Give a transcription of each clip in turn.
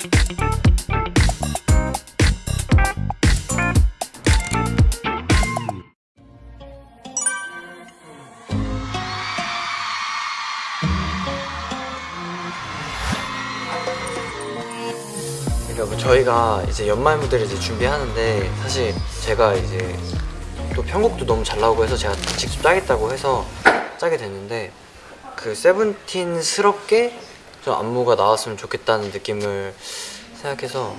뭐 저희가 이제 연말 무대를 이제 준비하는데 사실 제가 이제 또 편곡도 너무 잘 나오고 해서 제가 직접 짜겠다고 해서 짜게 됐는데 그 세븐틴스럽게 좀 안무가 나왔으면 좋겠다는 느낌을 생각해서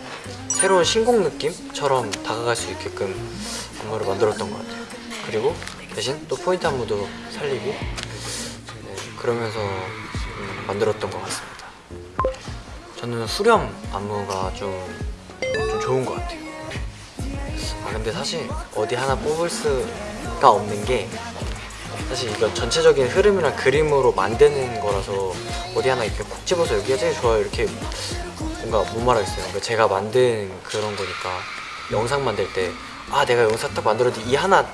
새로운 신곡 느낌처럼 다가갈 수 있게끔 안무를 만들었던 것 같아요. 그리고 대신 또 포인트 안무도 살리고 네, 그러면서 음, 만들었던 것 같습니다. 저는 후렴 안무가 좀, 좀 좋은 것 같아요. 아 근데 사실 어디 하나 뽑을 수가 없는 게 사실 이거 전체적인 흐름이랑 그림으로 만드는 거라서 어디 하나 이렇게 콕 집어서 여기가 제일 좋아요 이렇게 뭔가 못 말하겠어요. 그러니까 제가 만든 그런 거니까 영상 만들 때 아 내가 영상 딱 만들었는데 이 하나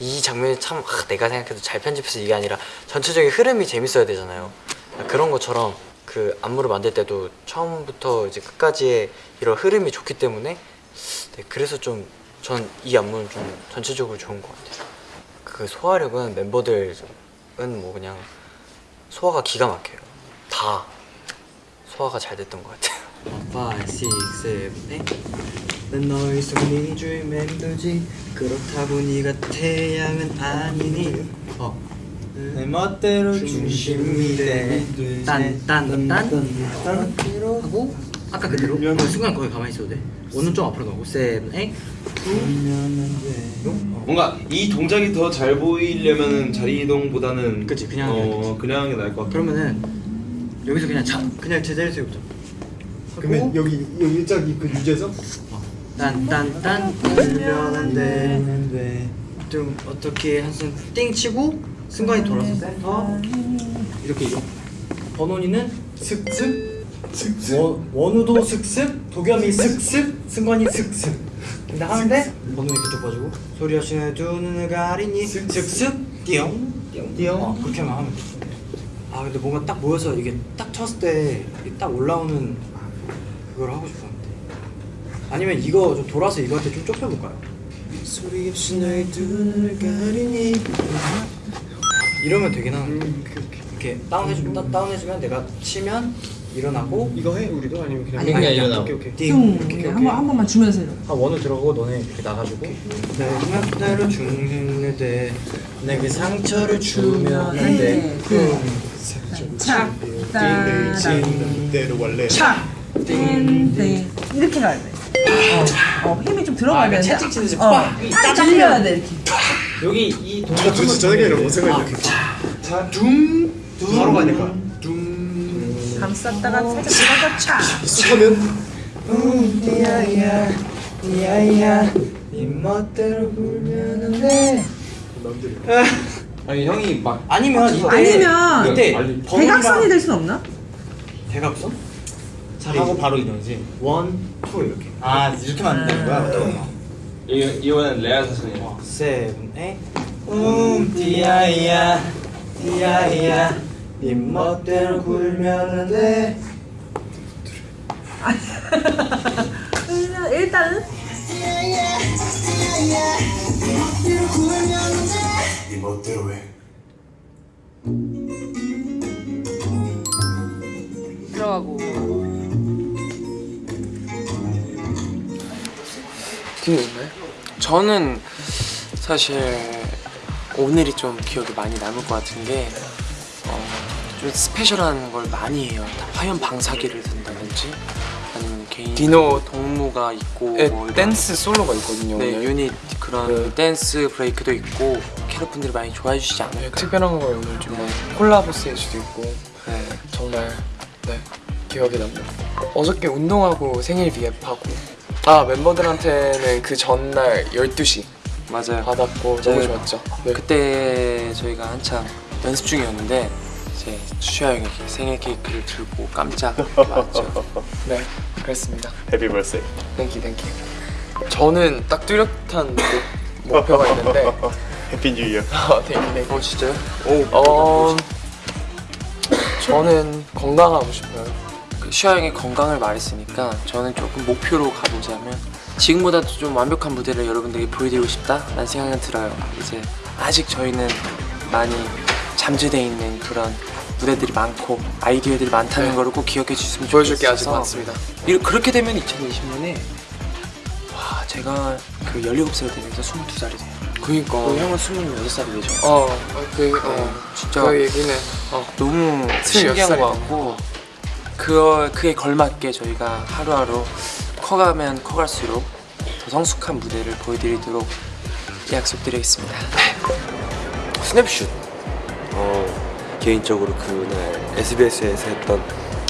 이 장면이 참 아, 내가 생각해도 잘 편집해서 이게 아니라 전체적인 흐름이 재밌어야 되잖아요. 그런 것처럼 그 안무를 만들 때도 처음부터 이제 끝까지의 이런 흐름이 좋기 때문에 네, 그래서 좀 전 이 안무는 좀 전체적으로 좋은 것 같아요. 그 소화력은 멤버들은 뭐 그냥 소화가 기가 막혀요. 다 소화가 잘 됐던 것 같아요. 5, 6, 7, 8. 난 너의 손이 줄 맴도지 그렇다고 네가 태양은 아니니 어. 내 멋대로 중심이 돼 딴딴딴 하고 아까 그대로 그 순간 거기 가만히 있어도 돼 원은 좀 앞으로 가고. seven eight 뭔가 이 동작이 더 잘 보이려면은 자리 이동보다는 그치, 그냥 어. 그냥 하는 게 나을 것 같아. 그러면은 여기서 그냥 자 그냥 제자리 세우자. 그러면 여기 여기 딱그 유재석 딴딴딴. 울면 안돼좀 어떻게 한숨 띵 치고 승관이 돌아서 센터. 이렇게 이거. 번원이는 슥슥 원, 원우도 슥슥 도겸이 슥슥. 승관이 슥슥. 근데 하는데 번원이 그쪽 봐주고. 소리 없이 내두 눈을 가리니 슥슥. 띠용. 띠용. 어, 그렇게 하면 하면 돼 아 근데 뭔가 딱 모여서 이게 딱 쳤을 때 딱 올라오는 그걸 하고 싶었는데. 아니면 이거 좀 돌아서 이거한테 좀 좁혀볼까요? 소리 없이 너의 두 눈을 가리니. 이러면 되긴 하는데. 이렇게 다운해주면 따- 다운해주면 내가 치면 일어나고? 이거 해 우리도? 아니면 그냥 아니, 그냥 아니, 일어나고. 오케이 오케이. 오케이 한, 번, 한 번만 주면서 이렇게. 아 원우 들어가고 너네 이렇게 나가지고? 내 맘대로 죽는데 내게 상처를 주면 안돼 착, 따라, 대로 원래 착, 땡, 땡. 이렇게 가야 돼. 어, 어, 힘이 좀 들어가야 돼. 채찍 치듯이 어, 빡! 딱 들려야 돼, 이렇게. 여기 이 동작 아 도대체 저녁에 이런 거 생각이 둥 바로 가니까. 둥 감쌌다가 살짝 들어가서 착. 하면 야야 야야 네 멋대로 굴면 안돼 아니 형이 막 아니면 이때 아니면 이때 대각선이 될 순 없나? 대각선? 하고 바로 이동이지 one, two 이렇게 아 이렇게 만드는 거야? 이 이거는 레알 사진이야. 세븐, 에잇 음, 디아이야 디아이야 네 멋대로 굴면 일단- 일단은 네 멋대로 해 들어가고. 느낌이 있나요? 저는 사실 오늘이 좀 기억에 많이 남을 것 같은 게 어, 좀 special한 걸 많이 해요. 다 화염 방사기를 든다든지 아니면 개인 디노 독무가 있고 네, 뭐 댄스 솔로가 있거든요. 네 오늘. 유닛 그런 dance break도 있고 캐럿분들이 많이 좋아해 주시지 네, 않을까. 특별한 걸 오늘 좀 콜라보 스테이지도 있고 네. 정말 네 기억에 남는. 어저께 운동하고 생일 비앱하고 아 멤버들한테는 그 전날 12시 맞아요. 받았고 너무 네. 좋았죠. 네. 그때 저희가 한참 연습 중이었는데 이제 형에게 생일 케이크를 들고 깜짝 왔죠. 네 그랬습니다. Happy birthday. Thank you, thank you. 저는 딱 뚜렷한 목- 목표가 있는데 happy new year. 아, thank you, thank you. 어 진짜요? 어 저는 건강하고 싶어요. 그 슈아 형이 건강을 말했으니까 저는 조금 목표로 가보자면 지금보다도 좀 완벽한 무대를 여러분들에게 보여드리고 싶다라는 생각이 들어요. 이제 아직 저희는 많이 잠재돼 있는 그런 무대들이 많고 아이디어들이 많다는 네. 걸꼭 기억해 주셨으면 보여줄 게 아직 좋겠어서 많습니다. 이- 그렇게 되면 2020년에 와 제가 그 17살이 되면서 22살이 돼요. 그니까. 그 형은 26살이 되죠. 어, 그, 어, 네, 진짜 그 얘기는 어, 너무 신기한 것. 같고 그 그에 걸맞게 저희가 하루하루 커가면 커갈수록 더 성숙한 무대를 보여드리도록 약속드리겠습니다. 스냅슛 어, 개인적으로 그날 SBS에서 했던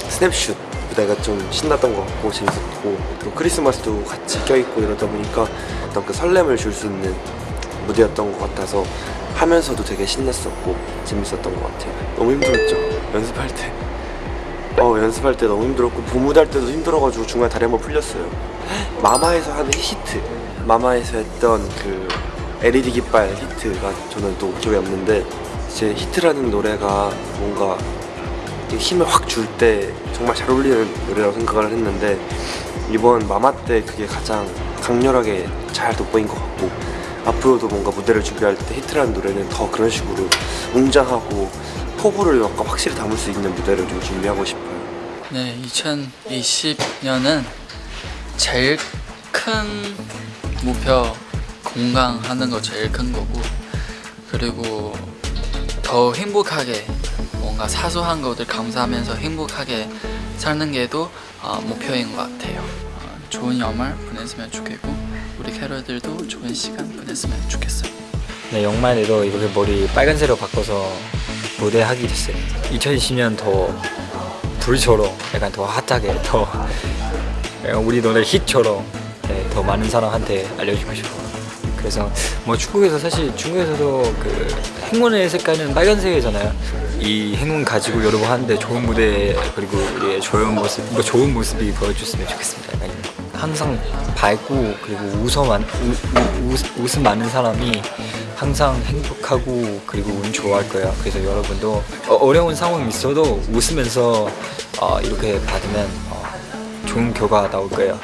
스냅슛 무대가 좀 신났던 것 같고 재밌었고 또 크리스마스도 같이 껴있고 이러다 보니까 어떤 그 설렘을 줄 수 있는 무대였던 것 같아서 하면서도 되게 신났었고 재밌었던 것 같아요. 너무 힘들었죠? 연습할 때. 어, 연습할 때 너무 힘들었고 할 때도 힘들어가지고 중간에 다리 한번 풀렸어요. 마마에서 하는 히트. 마마에서 했던 그 LED 깃발 히트가 저는 또 기억에 남는데 이제 히트라는 노래가 뭔가 이 힘을 확 줄 때 정말 잘 어울리는 노래라고 생각을 했는데 이번 마마 때 그게 가장 강렬하게 잘 돋보인 것 같고 앞으로도 뭔가 무대를 준비할 때 히트라는 노래는 더 그런 식으로 웅장하고 포부를 약간 확실히 담을 수 있는 무대를 좀 준비하고 싶어요. 네, 2020년은 제일 큰 목표 건강하는 거 제일 큰 거고 그리고 더 행복하게 뭔가 사소한 것들 감사하면서 행복하게 사는 게도 어, 목표인 것 같아요. 어, 좋은 연말 보냈으면 좋겠고 우리 캐럴들도 좋은 시간 보냈으면 좋겠어요. 네, 연말에도 이렇게 머리 빨간색으로 바꿔서 무대하게 됐어요. 2020년 더 불처럼 약간 더 핫하게 더 우리 노래 히트처럼 네, 더 많은 사람한테 알려주고 싶어요. 그래서 뭐 중국에서 사실 중국에서도 그 행운의 색깔은 빨간색이잖아요. 이 행운 가지고 여러분 하는데 좋은 무대 그리고 우리의 좋은 모습, 뭐 좋은 모습이 보여줬으면 좋겠습니다. 약간 항상 밝고 그리고 웃어 많, 우, 웃, 웃음 많은 사람이 항상 행복하고 그리고 운 좋아할 거예요. 그래서 여러분도 어, 어려운 상황이 있어도 웃으면서 어, 이렇게 받으면 어, 좋은 결과 나올 거예요.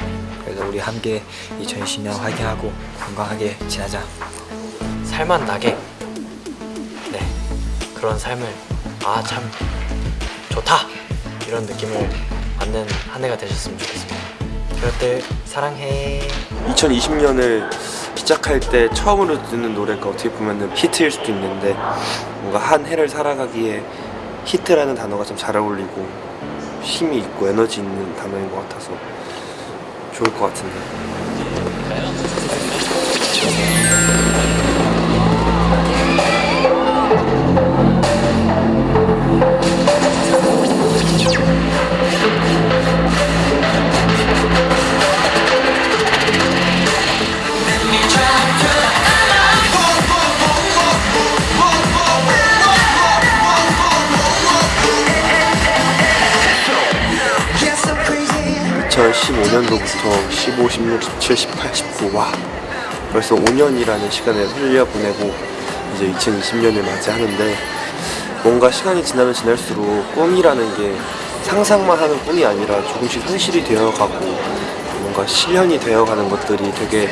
우리 함께 2020년 화이팅하고 건강하게 지내자. 살만 나게. 네 그런 삶을. 아 참 좋다. 이런 느낌을 받는 한 해가 되셨으면 좋겠습니다. 그럴 때 사랑해. 2020년을 시작할 때 처음으로 듣는 노래가 어떻게 보면 히트일 수도 있는데 뭔가 한 해를 살아가기에 히트라는 단어가 좀잘 어울리고 힘이 있고 에너지 있는 단어인 것 같아서 좋을 것 같은데 2015년도부터 15, 16, 17, 18, 19, 와 벌써 5년이라는 시간을 흘려보내고 이제 2020년을 맞이하는데 뭔가 시간이 지나면 지날수록 꿈이라는 게 상상만 하는 꿈이 아니라 조금씩 현실이 되어가고 뭔가 실현이 되어가는 것들이 되게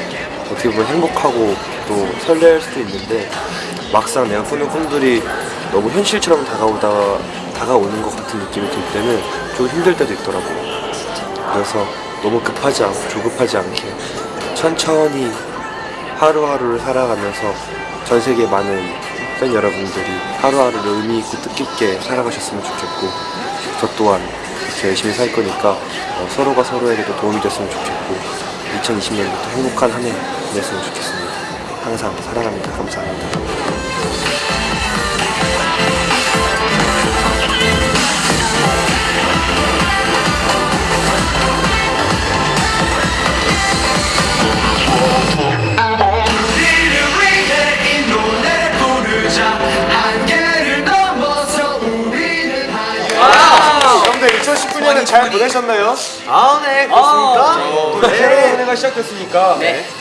어떻게 보면 행복하고 또 설레할 수도 있는데 막상 내가 꾸는 꿈들이 너무 현실처럼 다가오다 다가오는 것 같은 느낌이 들 때는 좀 힘들 때도 있더라고요. 그래서 너무 급하지 않고 조급하지 않게 천천히 하루하루를 살아가면서 전 세계 많은 팬 여러분들이 하루하루를 의미 있고 뜻깊게 살아가셨으면 좋겠고 저 또한 이렇게 열심히 살 거니까 어, 서로가 서로에게도 도움이 됐으면 좋겠고 2020년부터 행복한 한 해 보냈으면 좋겠습니다. 항상 사랑합니다. 감사합니다. 2019년 1년은 잘 보내셨나요? 아, 네, 그렇습니까? 또 새로운 한 해가 시작됐으니까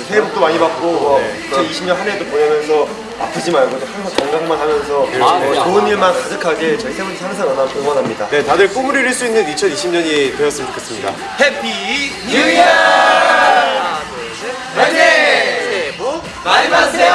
새해 복도 많이 받고 2020년 한 해도 보내면서 아프지 말고 항상 건강만 하면서 어, 좋은 일만 가득하게 저희 세븐틴 항상 응원- 응원합니다. 네, 다들 꿈을 이룰 수 있는 2020년이 되었으면 좋겠습니다. Happy new year! 하나, 둘, 셋. 화이팅! 새해 복 많이 받으세요!